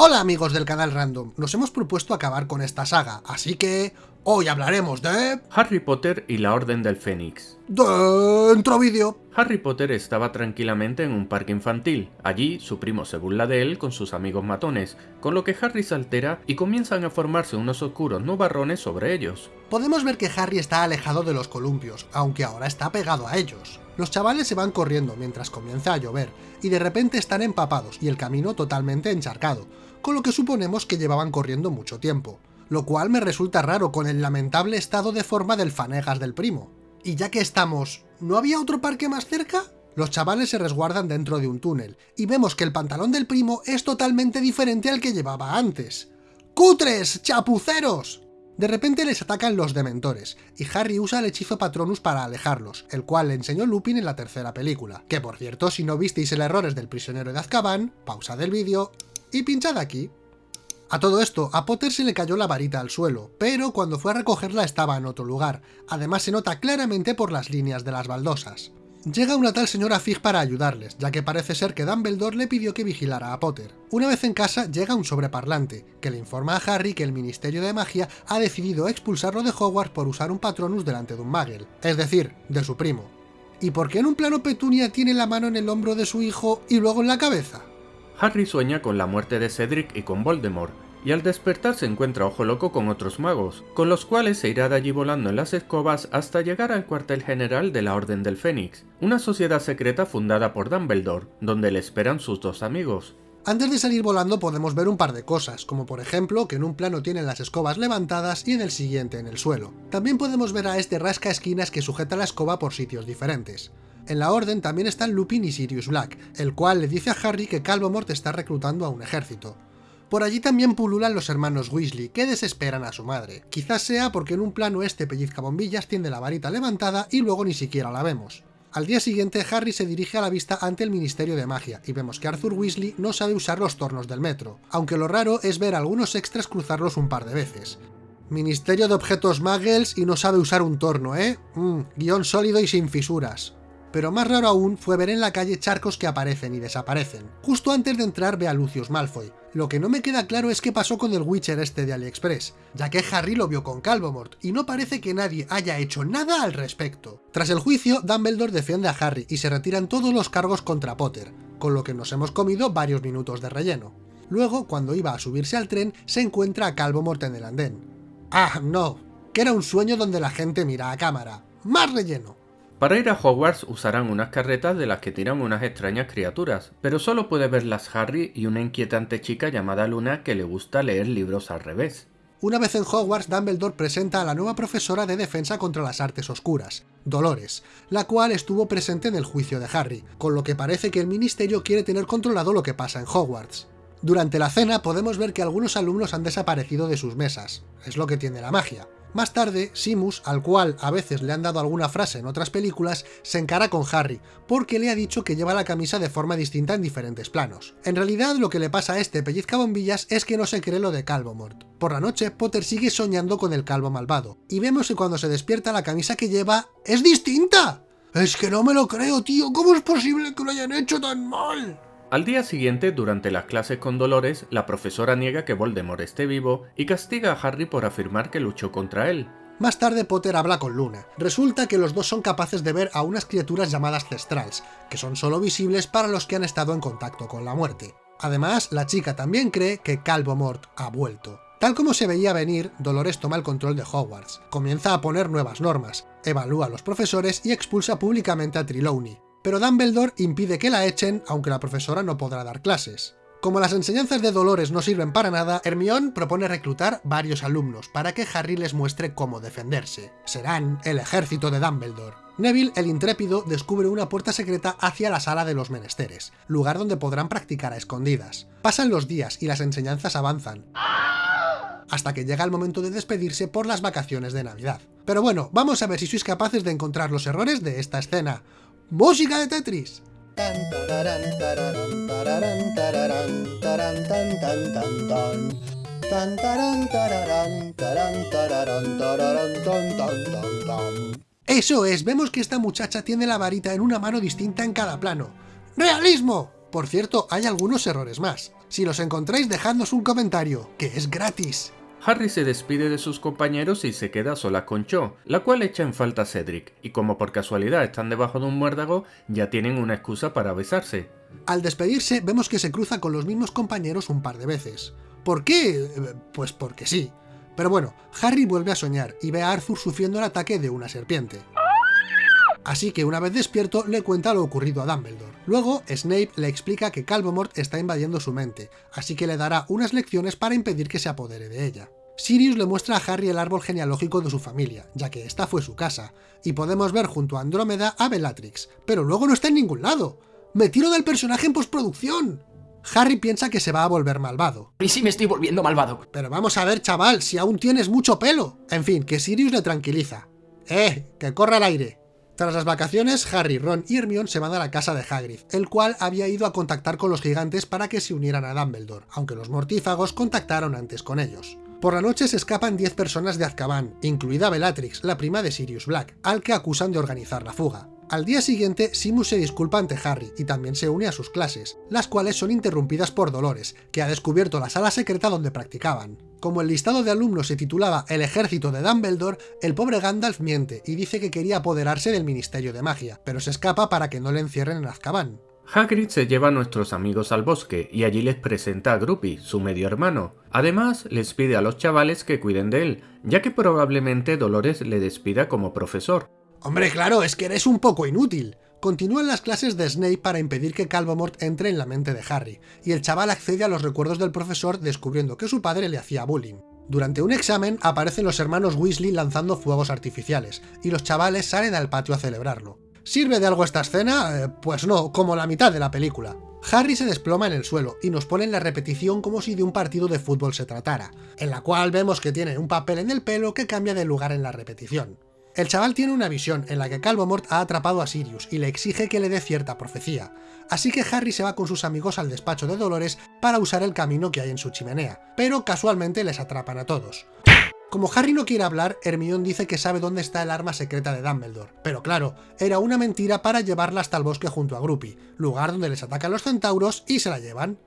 Hola amigos del canal Random, nos hemos propuesto acabar con esta saga, así que hoy hablaremos de... Harry Potter y la Orden del Fénix. Dentro vídeo. Harry Potter estaba tranquilamente en un parque infantil. Allí, su primo se burla de él con sus amigos matones, con lo que Harry se altera y comienzan a formarse unos oscuros nubarrones sobre ellos. Podemos ver que Harry está alejado de los columpios, aunque ahora está pegado a ellos. Los chavales se van corriendo mientras comienza a llover, y de repente están empapados y el camino totalmente encharcado, con lo que suponemos que llevaban corriendo mucho tiempo, lo cual me resulta raro con el lamentable estado de forma del Fanegas del primo. Y ya que estamos, ¿no había otro parque más cerca? Los chavales se resguardan dentro de un túnel, y vemos que el pantalón del primo es totalmente diferente al que llevaba antes. ¡Cutres! ¡Chapuceros! De repente les atacan los Dementores, y Harry usa el hechizo Patronus para alejarlos, el cual le enseñó Lupin en la tercera película. Que por cierto, si no visteis el errores del prisionero de Azkaban, pausa del vídeo y pinchad aquí. A todo esto, a Potter se le cayó la varita al suelo, pero cuando fue a recogerla estaba en otro lugar, además se nota claramente por las líneas de las baldosas. Llega una tal señora Fig para ayudarles, ya que parece ser que Dumbledore le pidió que vigilara a Potter. Una vez en casa, llega un sobreparlante, que le informa a Harry que el Ministerio de Magia ha decidido expulsarlo de Hogwarts por usar un Patronus delante de un Muggle, es decir, de su primo. ¿Y por qué en un plano Petunia tiene la mano en el hombro de su hijo y luego en la cabeza? Harry sueña con la muerte de Cedric y con Voldemort, y al despertar se encuentra Ojo Loco con otros magos, con los cuales se irá de allí volando en las escobas hasta llegar al cuartel general de la Orden del Fénix, una sociedad secreta fundada por Dumbledore, donde le esperan sus dos amigos. Antes de salir volando podemos ver un par de cosas, como por ejemplo que en un plano tienen las escobas levantadas y en el siguiente en el suelo. También podemos ver a este rasca esquinas que sujeta la escoba por sitios diferentes. En la orden también están Lupin y Sirius Black, el cual le dice a Harry que Calvomort está reclutando a un ejército. Por allí también pululan los hermanos Weasley, que desesperan a su madre. Quizás sea porque en un plano este pellizca bombillas tiene la varita levantada y luego ni siquiera la vemos. Al día siguiente, Harry se dirige a la vista ante el Ministerio de Magia, y vemos que Arthur Weasley no sabe usar los tornos del metro, aunque lo raro es ver a algunos extras cruzarlos un par de veces. Ministerio de Objetos Muggles y no sabe usar un torno, ¿eh? Mmm, guion sólido y sin fisuras pero más raro aún fue ver en la calle charcos que aparecen y desaparecen. Justo antes de entrar ve a Lucius Malfoy. Lo que no me queda claro es qué pasó con el Witcher este de AliExpress, ya que Harry lo vio con Calvomort, y no parece que nadie haya hecho nada al respecto. Tras el juicio, Dumbledore defiende a Harry y se retiran todos los cargos contra Potter, con lo que nos hemos comido varios minutos de relleno. Luego, cuando iba a subirse al tren, se encuentra a Calvomort en el andén. ¡Ah, no! Que era un sueño donde la gente mira a cámara. ¡Más relleno! Para ir a Hogwarts usarán unas carretas de las que tiran unas extrañas criaturas, pero solo puede verlas Harry y una inquietante chica llamada Luna que le gusta leer libros al revés. Una vez en Hogwarts, Dumbledore presenta a la nueva profesora de defensa contra las artes oscuras, Dolores, la cual estuvo presente en el juicio de Harry, con lo que parece que el ministerio quiere tener controlado lo que pasa en Hogwarts. Durante la cena podemos ver que algunos alumnos han desaparecido de sus mesas, es lo que tiene la magia. Más tarde, Simus, al cual a veces le han dado alguna frase en otras películas, se encara con Harry, porque le ha dicho que lleva la camisa de forma distinta en diferentes planos. En realidad, lo que le pasa a este pellizca bombillas es que no se cree lo de Calvo Mort. Por la noche, Potter sigue soñando con el calvo malvado, y vemos que cuando se despierta la camisa que lleva es distinta. Es que no me lo creo, tío, ¿cómo es posible que lo hayan hecho tan mal? Al día siguiente, durante las clases con Dolores, la profesora niega que Voldemort esté vivo y castiga a Harry por afirmar que luchó contra él. Más tarde Potter habla con Luna. Resulta que los dos son capaces de ver a unas criaturas llamadas Cestrals, que son solo visibles para los que han estado en contacto con la muerte. Además, la chica también cree que Calvo Mort ha vuelto. Tal como se veía venir, Dolores toma el control de Hogwarts, comienza a poner nuevas normas, evalúa a los profesores y expulsa públicamente a Trelawney, pero Dumbledore impide que la echen, aunque la profesora no podrá dar clases. Como las enseñanzas de Dolores no sirven para nada, Hermione propone reclutar varios alumnos para que Harry les muestre cómo defenderse. Serán el ejército de Dumbledore. Neville, el intrépido, descubre una puerta secreta hacia la sala de los menesteres, lugar donde podrán practicar a escondidas. Pasan los días y las enseñanzas avanzan, hasta que llega el momento de despedirse por las vacaciones de Navidad. Pero bueno, vamos a ver si sois capaces de encontrar los errores de esta escena. ¡Música de Tetris! Eso es, vemos que esta muchacha tiene la varita en una mano distinta en cada plano. ¡Realismo! Por cierto, hay algunos errores más. Si los encontráis, dejadnos un comentario, que es gratis. Harry se despide de sus compañeros y se queda sola con Cho, la cual echa en falta a Cedric, y como por casualidad están debajo de un muérdago, ya tienen una excusa para besarse. Al despedirse, vemos que se cruza con los mismos compañeros un par de veces. ¿Por qué? Pues porque sí. Pero bueno, Harry vuelve a soñar y ve a Arthur sufriendo el ataque de una serpiente. Así que una vez despierto le cuenta lo ocurrido a Dumbledore. Luego, Snape le explica que Calvomort está invadiendo su mente, así que le dará unas lecciones para impedir que se apodere de ella. Sirius le muestra a Harry el árbol genealógico de su familia, ya que esta fue su casa, y podemos ver junto a Andrómeda a Bellatrix, pero luego no está en ningún lado. ¡Me tiro del personaje en postproducción! Harry piensa que se va a volver malvado. Y sí me estoy volviendo malvado. Pero vamos a ver, chaval, si aún tienes mucho pelo. En fin, que Sirius le tranquiliza. ¡Eh! ¡Que corra el aire! Tras las vacaciones, Harry, Ron y Hermione se van a la casa de Hagrid, el cual había ido a contactar con los gigantes para que se unieran a Dumbledore, aunque los mortífagos contactaron antes con ellos. Por la noche se escapan 10 personas de Azkaban, incluida Bellatrix, la prima de Sirius Black, al que acusan de organizar la fuga. Al día siguiente, Simus se disculpa ante Harry y también se une a sus clases, las cuales son interrumpidas por Dolores, que ha descubierto la sala secreta donde practicaban. Como el listado de alumnos se titulaba El ejército de Dumbledore, el pobre Gandalf miente y dice que quería apoderarse del Ministerio de Magia, pero se escapa para que no le encierren en Azkaban. Hagrid se lleva a nuestros amigos al bosque y allí les presenta a Gruppy, su medio hermano. Además, les pide a los chavales que cuiden de él, ya que probablemente Dolores le despida como profesor. Hombre, claro, es que eres un poco inútil. Continúan las clases de Snape para impedir que Calvomort entre en la mente de Harry, y el chaval accede a los recuerdos del profesor descubriendo que su padre le hacía bullying. Durante un examen aparecen los hermanos Weasley lanzando fuegos artificiales, y los chavales salen al patio a celebrarlo. ¿Sirve de algo esta escena? Eh, pues no, como la mitad de la película. Harry se desploma en el suelo y nos ponen la repetición como si de un partido de fútbol se tratara, en la cual vemos que tiene un papel en el pelo que cambia de lugar en la repetición. El chaval tiene una visión en la que Calvomort ha atrapado a Sirius y le exige que le dé cierta profecía, así que Harry se va con sus amigos al despacho de Dolores para usar el camino que hay en su chimenea, pero casualmente les atrapan a todos. Como Harry no quiere hablar, Hermione dice que sabe dónde está el arma secreta de Dumbledore, pero claro, era una mentira para llevarla hasta el bosque junto a Gruppy, lugar donde les atacan los centauros y se la llevan.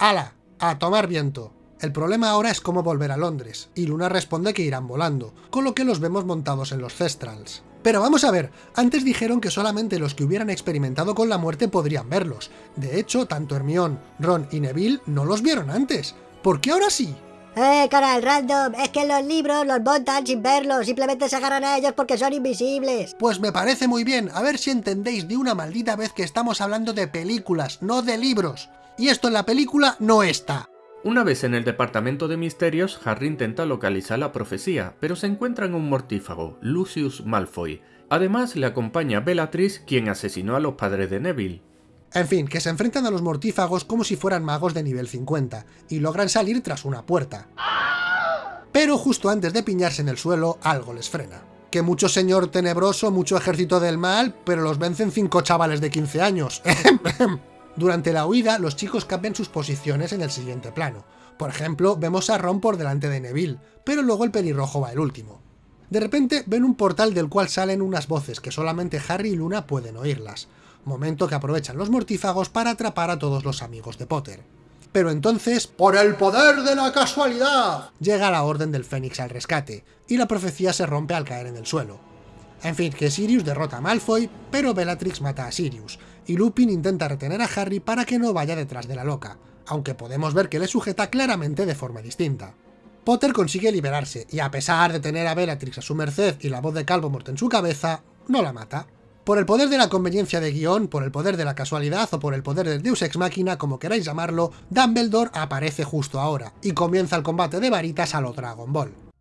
¡Hala! ¡A tomar viento! El problema ahora es cómo volver a Londres, y Luna responde que irán volando, con lo que los vemos montados en los Cestrals. Pero vamos a ver, antes dijeron que solamente los que hubieran experimentado con la muerte podrían verlos. De hecho, tanto Hermione, Ron y Neville no los vieron antes. ¿Por qué ahora sí? Eh, canal random, es que los libros los montan sin verlos, simplemente se agarran a ellos porque son invisibles. Pues me parece muy bien, a ver si entendéis de una maldita vez que estamos hablando de películas, no de libros. Y esto en la película no está. Una vez en el departamento de misterios, Harry intenta localizar la profecía, pero se encuentra en un mortífago, Lucius Malfoy. Además, le acompaña Bellatrix, quien asesinó a los padres de Neville. En fin, que se enfrentan a los mortífagos como si fueran magos de nivel 50, y logran salir tras una puerta. Pero justo antes de piñarse en el suelo, algo les frena. Que mucho señor tenebroso, mucho ejército del mal, pero los vencen cinco chavales de 15 años. Durante la huida, los chicos cambian sus posiciones en el siguiente plano. Por ejemplo, vemos a Ron por delante de Neville, pero luego el pelirrojo va el último. De repente ven un portal del cual salen unas voces que solamente Harry y Luna pueden oírlas, momento que aprovechan los mortífagos para atrapar a todos los amigos de Potter. Pero entonces, ¡por el poder de la casualidad! llega la Orden del Fénix al rescate, y la profecía se rompe al caer en el suelo. En fin, que Sirius derrota a Malfoy, pero Bellatrix mata a Sirius, y Lupin intenta retener a Harry para que no vaya detrás de la loca, aunque podemos ver que le sujeta claramente de forma distinta. Potter consigue liberarse, y a pesar de tener a Bellatrix a su merced y la voz de Calvomort en su cabeza, no la mata. Por el poder de la conveniencia de guion, por el poder de la casualidad o por el poder del Deus Ex Machina, como queráis llamarlo, Dumbledore aparece justo ahora, y comienza el combate de varitas a lo Dragon Ball.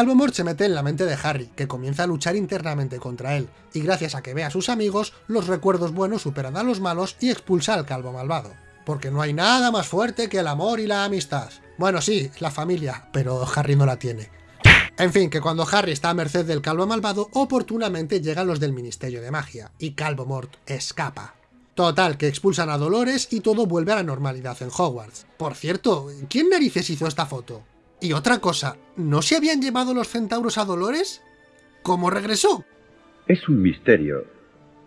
Calvomort se mete en la mente de Harry, que comienza a luchar internamente contra él, y gracias a que ve a sus amigos, los recuerdos buenos superan a los malos y expulsa al calvo malvado. Porque no hay nada más fuerte que el amor y la amistad. Bueno, sí, la familia, pero Harry no la tiene. En fin, que cuando Harry está a merced del calvo malvado, oportunamente llegan los del Ministerio de Magia, y Calvomort escapa. Total, que expulsan a Dolores y todo vuelve a la normalidad en Hogwarts. Por cierto, ¿quién narices hizo esta foto? Y otra cosa, ¿no se habían llevado los centauros a Dolores? ¿Cómo regresó? Es un misterio,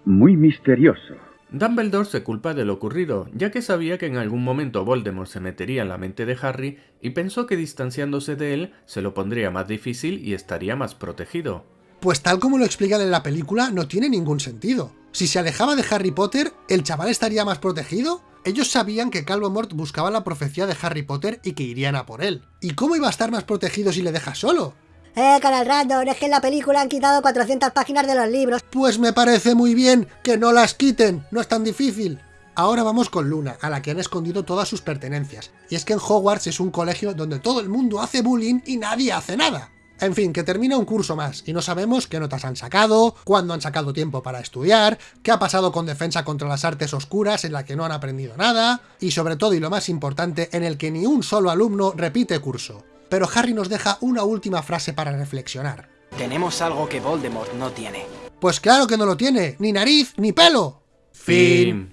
muy misterioso. Dumbledore se culpa de lo ocurrido, ya que sabía que en algún momento Voldemort se metería en la mente de Harry y pensó que distanciándose de él se lo pondría más difícil y estaría más protegido. Pues tal como lo explican en la película, no tiene ningún sentido. Si se alejaba de Harry Potter, ¿el chaval estaría más protegido? Ellos sabían que Calvo Mort buscaba la profecía de Harry Potter y que irían a por él. ¿Y cómo iba a estar más protegido si le deja solo? Eh, canal random, es que en la película han quitado 400 páginas de los libros. Pues me parece muy bien que no las quiten, no es tan difícil. Ahora vamos con Luna, a la que han escondido todas sus pertenencias. Y es que en Hogwarts es un colegio donde todo el mundo hace bullying y nadie hace nada. En fin, que termina un curso más y no sabemos qué notas han sacado, cuándo han sacado tiempo para estudiar, qué ha pasado con defensa contra las artes oscuras en la que no han aprendido nada, y sobre todo y lo más importante, en el que ni un solo alumno repite curso. Pero Harry nos deja una última frase para reflexionar. Tenemos algo que Voldemort no tiene. Pues claro que no lo tiene, ni nariz ni pelo. Fin.